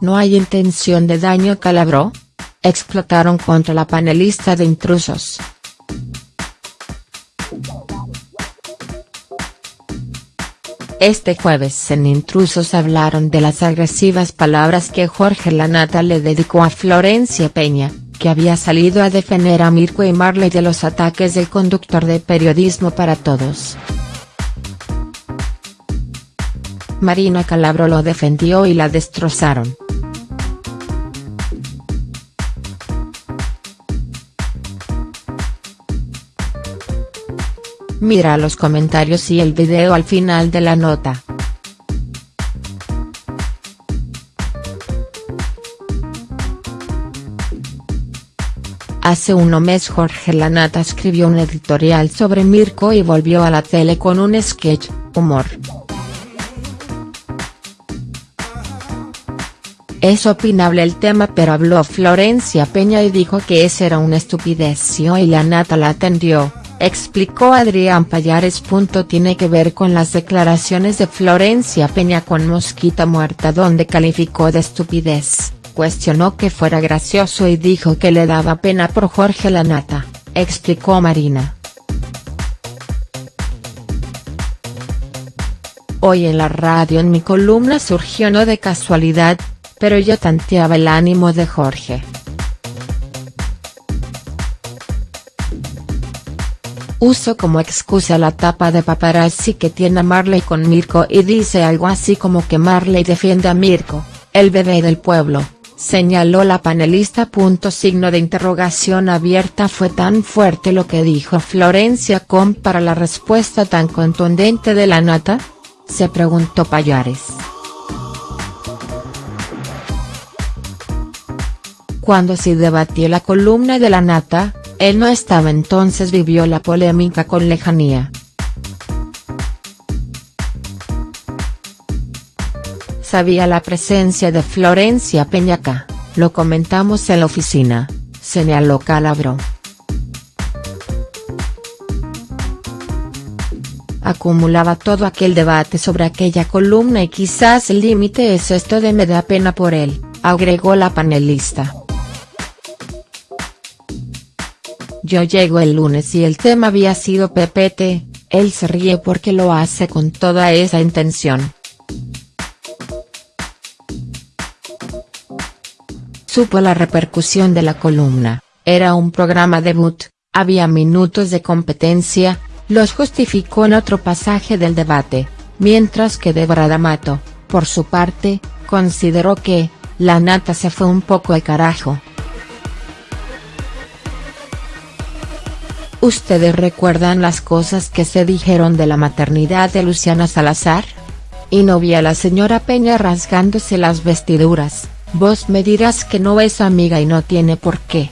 ¿No hay intención de daño Calabró? Explotaron contra la panelista de intrusos. Este jueves en Intrusos hablaron de las agresivas palabras que Jorge Lanata le dedicó a Florencia Peña, que había salido a defender a Mirko y Marley de los ataques del conductor de Periodismo para Todos. Marina Calabro lo defendió y la destrozaron. Mira los comentarios y el video al final de la nota. Hace un mes Jorge Lanata escribió un editorial sobre Mirko y volvió a la tele con un sketch, humor. Es opinable el tema pero habló Florencia Peña y dijo que esa era una estupidez y hoy Lanata la atendió explicó Adrián Payares. Tiene que ver con las declaraciones de Florencia Peña con Mosquita Muerta donde calificó de estupidez, cuestionó que fuera gracioso y dijo que le daba pena por Jorge Lanata, explicó Marina. Hoy en la radio en mi columna surgió no de casualidad, pero yo tanteaba el ánimo de Jorge. Uso como excusa la tapa de paparazzi que tiene Marley con Mirko y dice algo así como que Marley defiende a Mirko, el bebé del pueblo, señaló la panelista. Signo de interrogación abierta fue tan fuerte lo que dijo Florencia Com para la respuesta tan contundente de la nata? Se preguntó Payares. Cuando se debatió la columna de la nata, él no estaba entonces vivió la polémica con lejanía. Sabía la presencia de Florencia Peñaca, lo comentamos en la oficina, señaló Calabro. Acumulaba todo aquel debate sobre aquella columna y quizás el límite es esto de me da pena por él, agregó la panelista. Yo llego el lunes y el tema había sido PPT, él se ríe porque lo hace con toda esa intención. Supo la repercusión de la columna, era un programa debut, había minutos de competencia, los justificó en otro pasaje del debate, mientras que Débora D'Amato, por su parte, consideró que, la nata se fue un poco al carajo. ¿Ustedes recuerdan las cosas que se dijeron de la maternidad de Luciana Salazar? Y no vi a la señora Peña rasgándose las vestiduras, vos me dirás que no es amiga y no tiene por qué.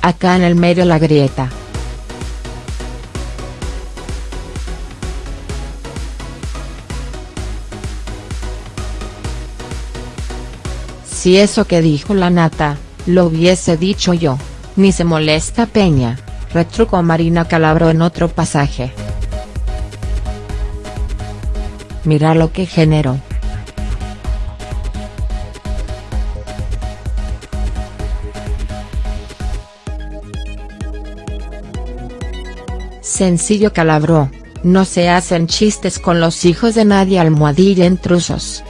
Acá en el medio la grieta. Si eso que dijo la nata, lo hubiese dicho yo, ni se molesta Peña, retrucó Marina Calabro en otro pasaje. Mira lo que generó. Sencillo Calabro, no se hacen chistes con los hijos de nadie almohadilla intrusos.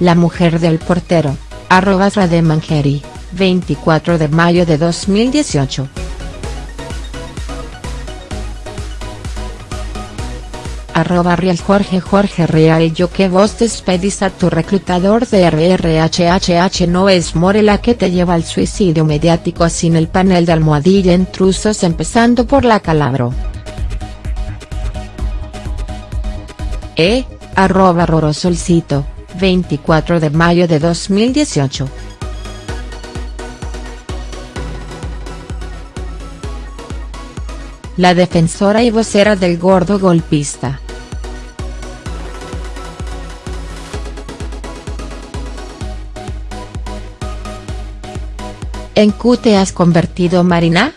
La mujer del portero, arroba Rademangeri, 24 de mayo de 2018. Arroba Real Jorge Jorge Real Yo que vos despedís a tu reclutador de RRHHH no es Morela que te lleva al suicidio mediático sin el panel de almohadilla intrusos empezando por la calabro. E, arroba Rorosolcito 24 de mayo de 2018. La defensora y vocera del gordo golpista. ¿En Q te has convertido Marina?.